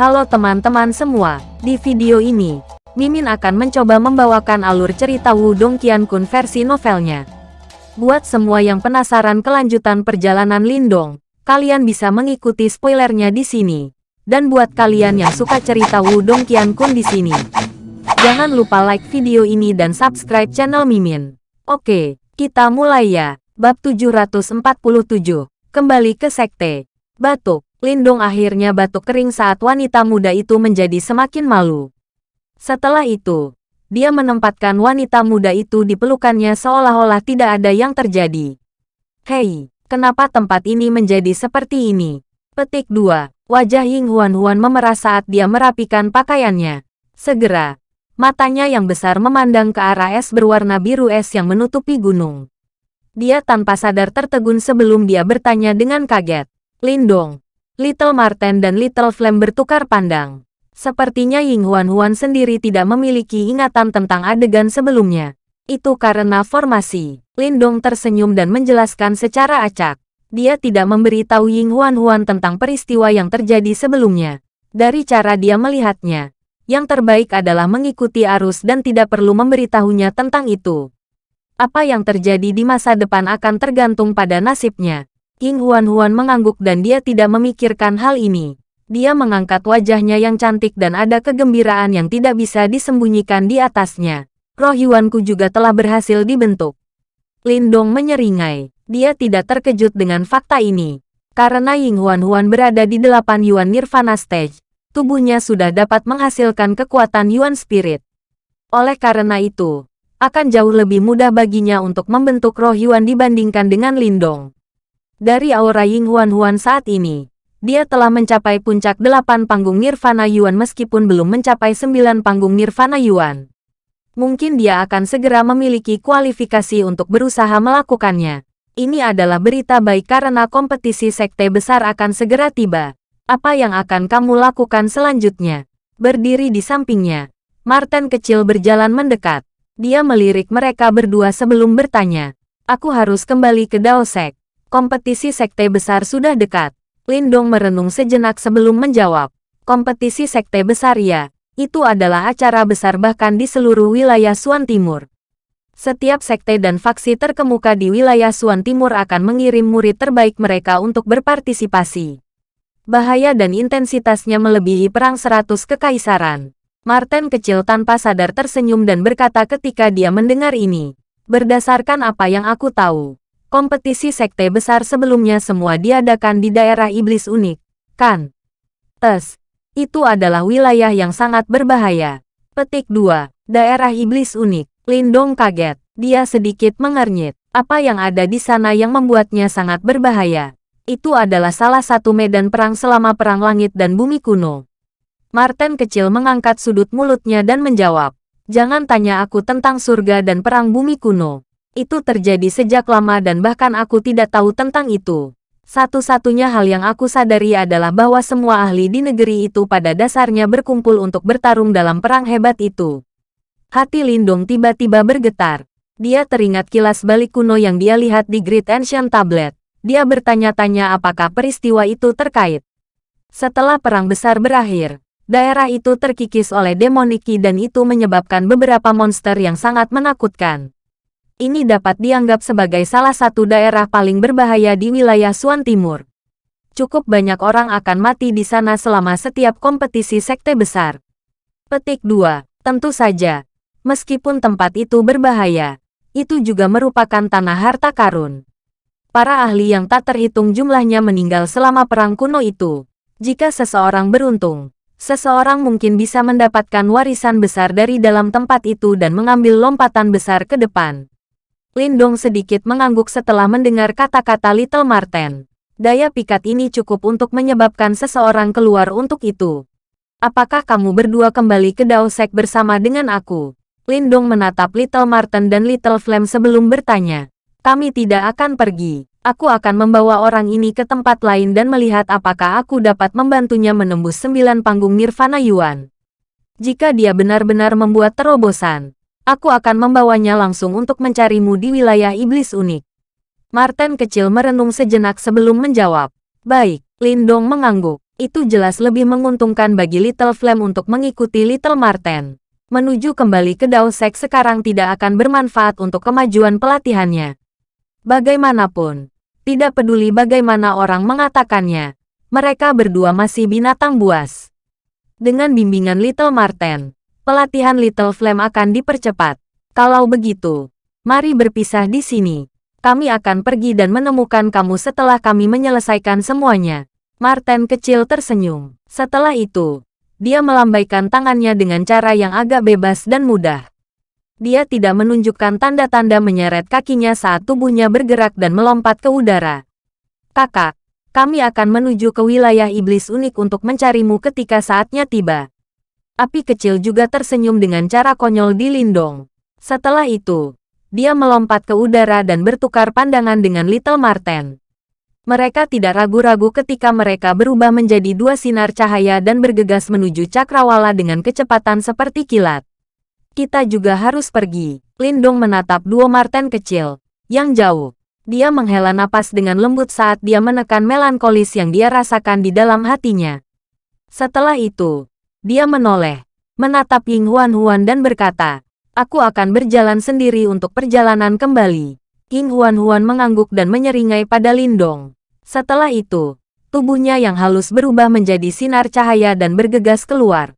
Halo teman-teman semua, di video ini, Mimin akan mencoba membawakan alur cerita Wudong Qiankun versi novelnya. Buat semua yang penasaran kelanjutan perjalanan Lindong, kalian bisa mengikuti spoilernya di sini. Dan buat kalian yang suka cerita Wudong Qiankun di sini, jangan lupa like video ini dan subscribe channel Mimin. Oke, kita mulai ya. Bab 747, kembali ke sekte. Batuk. Lindong akhirnya batuk kering saat wanita muda itu menjadi semakin malu. Setelah itu, dia menempatkan wanita muda itu di pelukannya seolah-olah tidak ada yang terjadi. Hei, kenapa tempat ini menjadi seperti ini? Petik 2. Wajah Ying Huan Huan memerah saat dia merapikan pakaiannya. Segera, matanya yang besar memandang ke arah es berwarna biru es yang menutupi gunung. Dia tanpa sadar tertegun sebelum dia bertanya dengan kaget. Lindong, Little Marten dan Little Flame bertukar pandang. Sepertinya Ying Huan Huan sendiri tidak memiliki ingatan tentang adegan sebelumnya. Itu karena formasi. Lindong tersenyum dan menjelaskan secara acak. Dia tidak memberitahu Ying Huan Huan tentang peristiwa yang terjadi sebelumnya. Dari cara dia melihatnya, yang terbaik adalah mengikuti arus dan tidak perlu memberitahunya tentang itu. Apa yang terjadi di masa depan akan tergantung pada nasibnya. King Huan-Huan mengangguk dan dia tidak memikirkan hal ini. Dia mengangkat wajahnya yang cantik dan ada kegembiraan yang tidak bisa disembunyikan di atasnya. Roh Yuanku juga telah berhasil dibentuk. Lindong menyeringai. Dia tidak terkejut dengan fakta ini. Karena Ying Huan-Huan berada di delapan Yuan Nirvana Stage, tubuhnya sudah dapat menghasilkan kekuatan Yuan Spirit. Oleh karena itu, akan jauh lebih mudah baginya untuk membentuk roh Yuan dibandingkan dengan Lindong. Dari aura Ying Huan Huan saat ini, dia telah mencapai puncak delapan panggung Nirvana Yuan meskipun belum mencapai sembilan panggung Nirvana Yuan. Mungkin dia akan segera memiliki kualifikasi untuk berusaha melakukannya. Ini adalah berita baik karena kompetisi sekte besar akan segera tiba. Apa yang akan kamu lakukan selanjutnya? Berdiri di sampingnya, Martin kecil berjalan mendekat. Dia melirik mereka berdua sebelum bertanya. Aku harus kembali ke Daosek. Kompetisi sekte besar sudah dekat. Lindong merenung sejenak sebelum menjawab. Kompetisi sekte besar ya, itu adalah acara besar bahkan di seluruh wilayah Suan Timur. Setiap sekte dan faksi terkemuka di wilayah Suan Timur akan mengirim murid terbaik mereka untuk berpartisipasi. Bahaya dan intensitasnya melebihi perang seratus kekaisaran. Martin kecil tanpa sadar tersenyum dan berkata ketika dia mendengar ini. Berdasarkan apa yang aku tahu, Kompetisi sekte besar sebelumnya semua diadakan di daerah iblis unik, kan? Tes, itu adalah wilayah yang sangat berbahaya. Petik 2. Daerah iblis unik. Lindong kaget. Dia sedikit mengernyit. Apa yang ada di sana yang membuatnya sangat berbahaya? Itu adalah salah satu medan perang selama Perang Langit dan Bumi Kuno. Martin kecil mengangkat sudut mulutnya dan menjawab. Jangan tanya aku tentang surga dan Perang Bumi Kuno. Itu terjadi sejak lama dan bahkan aku tidak tahu tentang itu. Satu-satunya hal yang aku sadari adalah bahwa semua ahli di negeri itu pada dasarnya berkumpul untuk bertarung dalam perang hebat itu. Hati Lindong tiba-tiba bergetar. Dia teringat kilas balik kuno yang dia lihat di Great Ancient Tablet. Dia bertanya-tanya apakah peristiwa itu terkait. Setelah perang besar berakhir, daerah itu terkikis oleh demoniki dan itu menyebabkan beberapa monster yang sangat menakutkan ini dapat dianggap sebagai salah satu daerah paling berbahaya di wilayah Suan Timur. Cukup banyak orang akan mati di sana selama setiap kompetisi sekte besar. Petik 2. Tentu saja, meskipun tempat itu berbahaya, itu juga merupakan tanah harta karun. Para ahli yang tak terhitung jumlahnya meninggal selama perang kuno itu. Jika seseorang beruntung, seseorang mungkin bisa mendapatkan warisan besar dari dalam tempat itu dan mengambil lompatan besar ke depan. Lindong sedikit mengangguk setelah mendengar kata-kata Little Marten. Daya pikat ini cukup untuk menyebabkan seseorang keluar untuk itu. Apakah kamu berdua kembali ke Daosek bersama dengan aku? Lindong menatap Little Marten dan Little Flame sebelum bertanya. Kami tidak akan pergi. Aku akan membawa orang ini ke tempat lain dan melihat apakah aku dapat membantunya menembus sembilan panggung Nirvana Yuan. Jika dia benar-benar membuat terobosan, Aku akan membawanya langsung untuk mencarimu di wilayah iblis unik. Martin kecil merenung sejenak sebelum menjawab. Baik, Lindong mengangguk. Itu jelas lebih menguntungkan bagi Little Flame untuk mengikuti Little Marten. Menuju kembali ke Dao Sek sekarang tidak akan bermanfaat untuk kemajuan pelatihannya. Bagaimanapun, tidak peduli bagaimana orang mengatakannya, mereka berdua masih binatang buas. Dengan bimbingan Little Marten, pelatihan Little Flame akan dipercepat. Kalau begitu, mari berpisah di sini. Kami akan pergi dan menemukan kamu setelah kami menyelesaikan semuanya. Martin kecil tersenyum. Setelah itu, dia melambaikan tangannya dengan cara yang agak bebas dan mudah. Dia tidak menunjukkan tanda-tanda menyeret kakinya saat tubuhnya bergerak dan melompat ke udara. Kakak, kami akan menuju ke wilayah iblis unik untuk mencarimu ketika saatnya tiba. Api kecil juga tersenyum dengan cara konyol di Lindong. Setelah itu, dia melompat ke udara dan bertukar pandangan dengan Little Marten. Mereka tidak ragu-ragu ketika mereka berubah menjadi dua sinar cahaya dan bergegas menuju cakrawala dengan kecepatan seperti kilat. Kita juga harus pergi. Lindong menatap dua Marten kecil, yang jauh. Dia menghela napas dengan lembut saat dia menekan melankolis yang dia rasakan di dalam hatinya. Setelah itu, dia menoleh, menatap Ying Huan Huan dan berkata, Aku akan berjalan sendiri untuk perjalanan kembali. Ying Huan Huan mengangguk dan menyeringai pada Lindong. Setelah itu, tubuhnya yang halus berubah menjadi sinar cahaya dan bergegas keluar.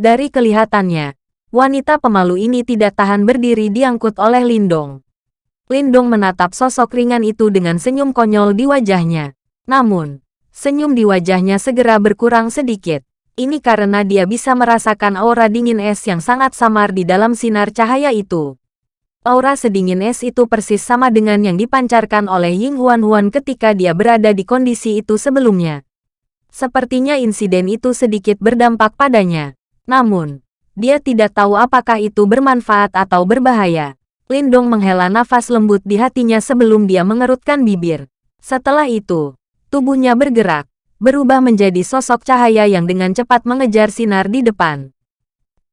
Dari kelihatannya, Wanita pemalu ini tidak tahan berdiri diangkut oleh Lindong. Lindong menatap sosok ringan itu dengan senyum konyol di wajahnya. Namun, senyum di wajahnya segera berkurang sedikit. Ini karena dia bisa merasakan aura dingin es yang sangat samar di dalam sinar cahaya itu. Aura sedingin es itu persis sama dengan yang dipancarkan oleh Ying Huan Huan ketika dia berada di kondisi itu sebelumnya. Sepertinya insiden itu sedikit berdampak padanya. Namun, dia tidak tahu apakah itu bermanfaat atau berbahaya. Lindong menghela nafas lembut di hatinya sebelum dia mengerutkan bibir. Setelah itu, tubuhnya bergerak, berubah menjadi sosok cahaya yang dengan cepat mengejar sinar di depan.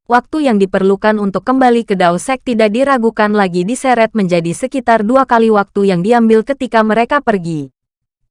Waktu yang diperlukan untuk kembali ke Dao Sek tidak diragukan lagi diseret menjadi sekitar dua kali waktu yang diambil ketika mereka pergi.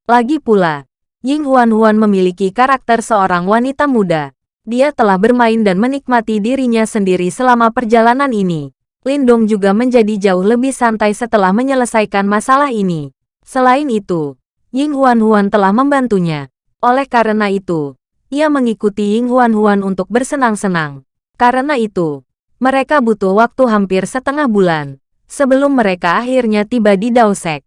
Lagi pula, Ying Huan Huan memiliki karakter seorang wanita muda. Dia telah bermain dan menikmati dirinya sendiri selama perjalanan ini. Lindong juga menjadi jauh lebih santai setelah menyelesaikan masalah ini. Selain itu, Ying Huan Huan telah membantunya. Oleh karena itu, ia mengikuti Ying Huan Huan untuk bersenang-senang. Karena itu, mereka butuh waktu hampir setengah bulan sebelum mereka akhirnya tiba di Daosek.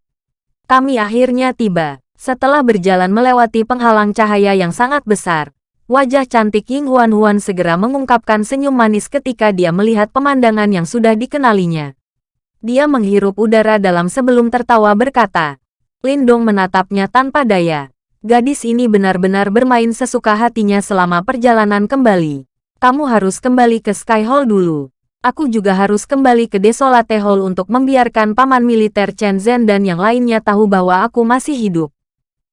Kami akhirnya tiba setelah berjalan melewati penghalang cahaya yang sangat besar. Wajah cantik Ying Huan Huan segera mengungkapkan senyum manis ketika dia melihat pemandangan yang sudah dikenalinya. Dia menghirup udara dalam sebelum tertawa berkata. Lindong menatapnya tanpa daya. Gadis ini benar-benar bermain sesuka hatinya selama perjalanan kembali. Kamu harus kembali ke Sky Hall dulu. Aku juga harus kembali ke Desolate Hall untuk membiarkan paman militer Chen Zhen dan yang lainnya tahu bahwa aku masih hidup.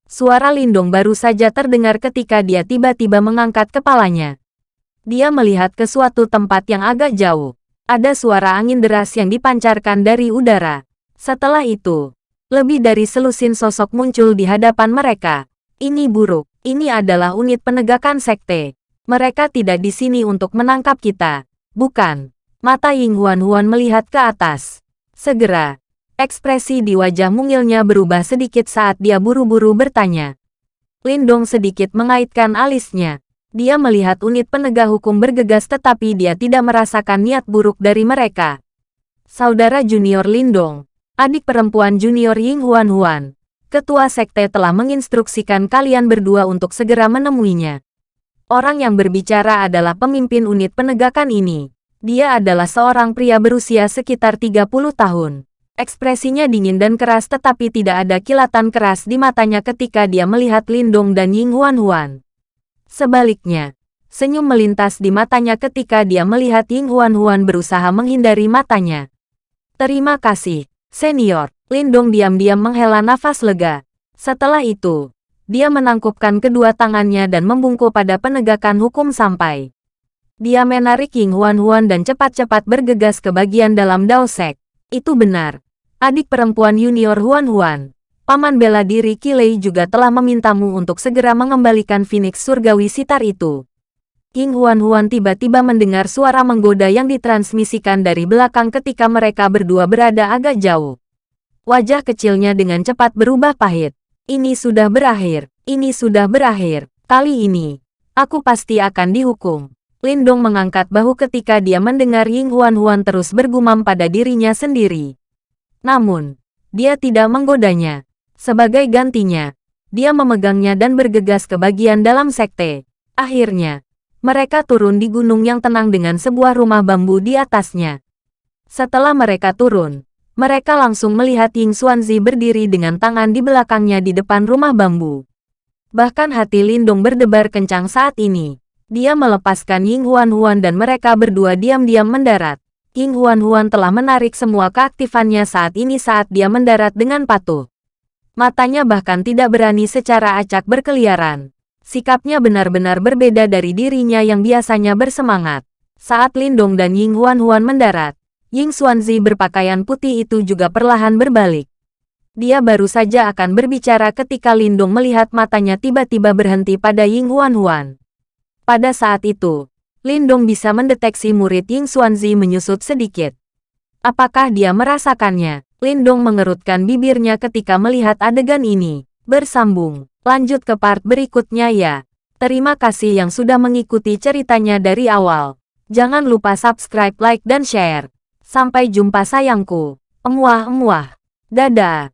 Suara Lindong baru saja terdengar ketika dia tiba-tiba mengangkat kepalanya. Dia melihat ke suatu tempat yang agak jauh. Ada suara angin deras yang dipancarkan dari udara. Setelah itu, lebih dari selusin sosok muncul di hadapan mereka. Ini buruk. Ini adalah unit penegakan sekte. Mereka tidak di sini untuk menangkap kita. Bukan. Mata Ying Huan Huan melihat ke atas. Segera, Ekspresi di wajah mungilnya berubah sedikit saat dia buru-buru bertanya. Lindong sedikit mengaitkan alisnya. Dia melihat unit penegak hukum bergegas tetapi dia tidak merasakan niat buruk dari mereka. Saudara junior Lindong, adik perempuan junior Ying Huan Huan, ketua sekte telah menginstruksikan kalian berdua untuk segera menemuinya. Orang yang berbicara adalah pemimpin unit penegakan ini. Dia adalah seorang pria berusia sekitar 30 tahun. Ekspresinya dingin dan keras tetapi tidak ada kilatan keras di matanya ketika dia melihat Lindong dan Ying Huan Huan. Sebaliknya, senyum melintas di matanya ketika dia melihat Ying Huan Huan berusaha menghindari matanya. Terima kasih, senior. Lindong diam-diam menghela nafas lega. Setelah itu, dia menangkupkan kedua tangannya dan membungkuk pada penegakan hukum sampai. Dia menarik Ying Huan Huan dan cepat-cepat bergegas ke bagian dalam Daosek. Itu benar. Adik perempuan junior Huan Huan. Paman bela diri Kilei juga telah memintamu untuk segera mengembalikan Phoenix Surgawi Sitar itu. King Huan-Huan tiba-tiba mendengar suara menggoda yang ditransmisikan dari belakang ketika mereka berdua berada agak jauh. Wajah kecilnya dengan cepat berubah pahit. Ini sudah berakhir, ini sudah berakhir. Kali ini, aku pasti akan dihukum. Lindong mengangkat bahu ketika dia mendengar Ying Huan-Huan terus bergumam pada dirinya sendiri. Namun, dia tidak menggodanya. Sebagai gantinya, dia memegangnya dan bergegas ke bagian dalam sekte. Akhirnya, mereka turun di gunung yang tenang dengan sebuah rumah bambu di atasnya. Setelah mereka turun, mereka langsung melihat Ying Xuanzi berdiri dengan tangan di belakangnya di depan rumah bambu. Bahkan hati Lindong berdebar kencang saat ini. Dia melepaskan Ying Huan-Huan dan mereka berdua diam-diam mendarat. Ying Huan-Huan telah menarik semua keaktifannya saat ini saat dia mendarat dengan patuh. Matanya bahkan tidak berani secara acak berkeliaran. Sikapnya benar-benar berbeda dari dirinya yang biasanya bersemangat. Saat Lindong dan Ying Huan-Huan mendarat, Ying Xuanzi berpakaian putih itu juga perlahan berbalik. Dia baru saja akan berbicara ketika Lindong melihat matanya tiba-tiba berhenti pada Ying Huan-Huan. Pada saat itu, Lindong bisa mendeteksi murid Ying Xuanzi menyusut sedikit. Apakah dia merasakannya? Lindong mengerutkan bibirnya ketika melihat adegan ini. Bersambung. Lanjut ke part berikutnya ya. Terima kasih yang sudah mengikuti ceritanya dari awal. Jangan lupa subscribe, like, dan share. Sampai jumpa sayangku. Emuah-emuah. Dadah.